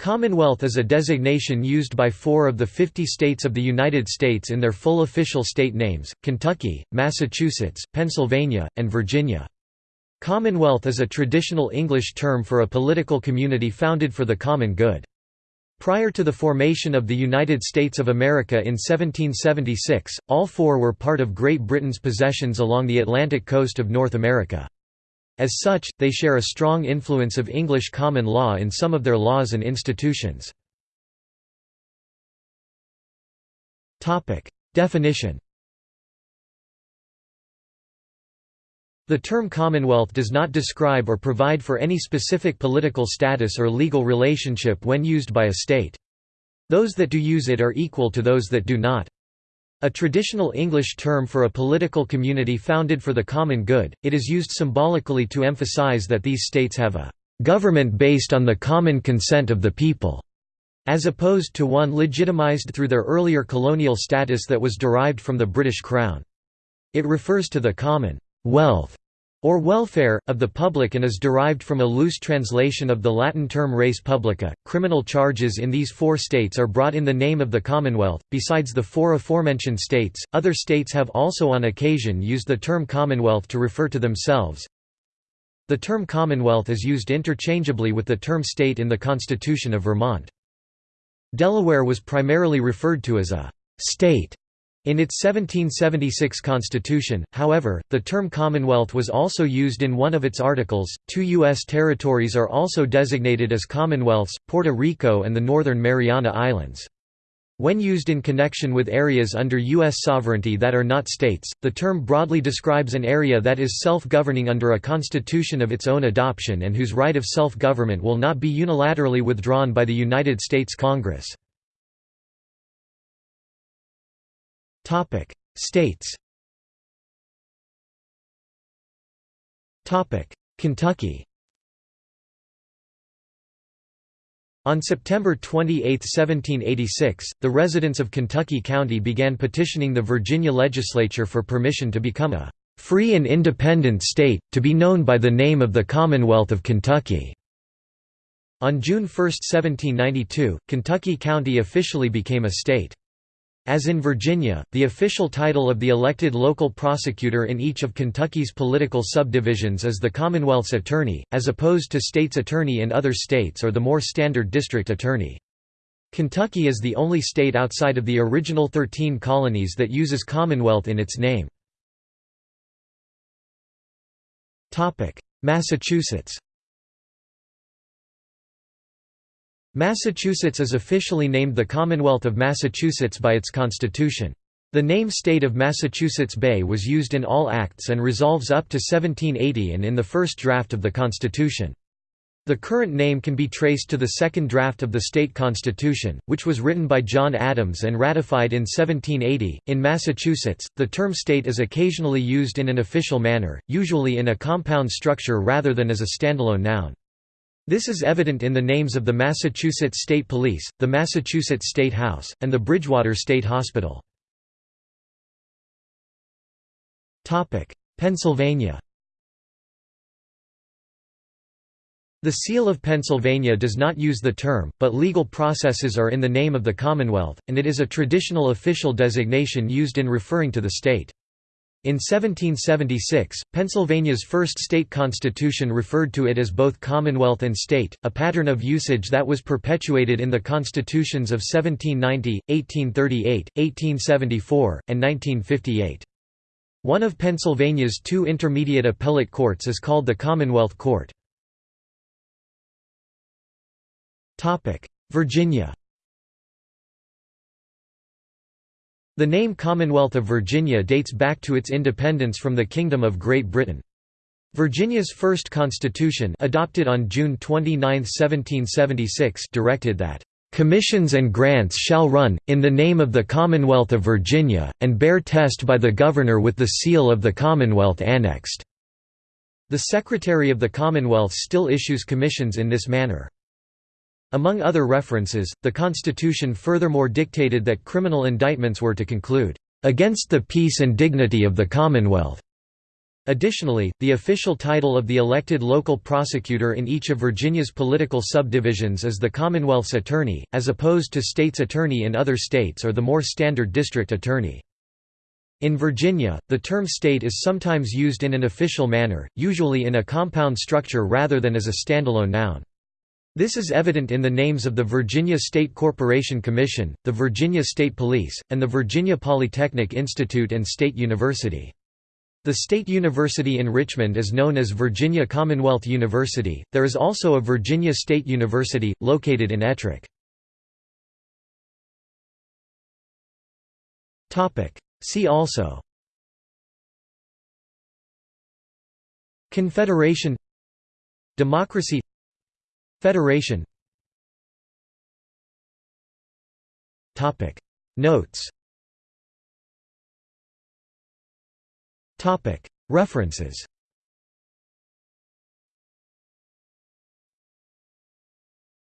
Commonwealth is a designation used by four of the 50 states of the United States in their full official state names, Kentucky, Massachusetts, Pennsylvania, and Virginia. Commonwealth is a traditional English term for a political community founded for the common good. Prior to the formation of the United States of America in 1776, all four were part of Great Britain's possessions along the Atlantic coast of North America. As such, they share a strong influence of English common law in some of their laws and institutions. Definition The term Commonwealth does not describe or provide for any specific political status or legal relationship when used by a state. Those that do use it are equal to those that do not. A traditional English term for a political community founded for the common good, it is used symbolically to emphasize that these states have a government based on the common consent of the people, as opposed to one legitimized through their earlier colonial status that was derived from the British Crown. It refers to the common wealth or welfare, of the public and is derived from a loose translation of the Latin term res publica. Criminal charges in these four states are brought in the name of the Commonwealth. Besides the four aforementioned states, other states have also on occasion used the term Commonwealth to refer to themselves. The term Commonwealth is used interchangeably with the term state in the Constitution of Vermont. Delaware was primarily referred to as a state in its 1776 constitution, however, the term Commonwealth was also used in one of its articles. Two U.S. territories are also designated as Commonwealths Puerto Rico and the Northern Mariana Islands. When used in connection with areas under U.S. sovereignty that are not states, the term broadly describes an area that is self governing under a constitution of its own adoption and whose right of self government will not be unilaterally withdrawn by the United States Congress. States. Topic: Kentucky. On September 28, 1786, the residents of Kentucky County began petitioning the Virginia legislature for permission to become a "...free and independent state, to be known by the name of the Commonwealth of Kentucky." On June 1, 1792, Kentucky County officially became a state. As in Virginia, the official title of the elected local prosecutor in each of Kentucky's political subdivisions is the Commonwealth's Attorney, as opposed to state's attorney in other states or the more standard district attorney. Kentucky is the only state outside of the original Thirteen Colonies that uses Commonwealth in its name. Massachusetts Massachusetts is officially named the Commonwealth of Massachusetts by its constitution. The name State of Massachusetts Bay was used in all acts and resolves up to 1780 and in the first draft of the Constitution. The current name can be traced to the second draft of the state constitution, which was written by John Adams and ratified in 1780. In Massachusetts, the term state is occasionally used in an official manner, usually in a compound structure rather than as a standalone noun. This is evident in the names of the Massachusetts State Police, the Massachusetts State House, and the Bridgewater State Hospital. Pennsylvania The Seal of Pennsylvania does not use the term, but legal processes are in the name of the Commonwealth, and it is a traditional official designation used in referring to the state. In 1776, Pennsylvania's first state constitution referred to it as both Commonwealth and state, a pattern of usage that was perpetuated in the constitutions of 1790, 1838, 1874, and 1958. One of Pennsylvania's two intermediate appellate courts is called the Commonwealth Court. Virginia The name Commonwealth of Virginia dates back to its independence from the Kingdom of Great Britain. Virginia's first constitution adopted on June 29, 1776 directed that, "...commissions and grants shall run, in the name of the Commonwealth of Virginia, and bear test by the Governor with the seal of the Commonwealth annexed." The Secretary of the Commonwealth still issues commissions in this manner. Among other references, the Constitution furthermore dictated that criminal indictments were to conclude, "...against the peace and dignity of the Commonwealth." Additionally, the official title of the elected local prosecutor in each of Virginia's political subdivisions is the Commonwealth's Attorney, as opposed to state's attorney in other states or the more standard district attorney. In Virginia, the term state is sometimes used in an official manner, usually in a compound structure rather than as a standalone noun. This is evident in the names of the Virginia State Corporation Commission, the Virginia State Police, and the Virginia Polytechnic Institute and State University. The State University in Richmond is known as Virginia Commonwealth University. There is also a Virginia State University, located in Ettrick. See also Confederation Democracy Federation. Notes. Topic. References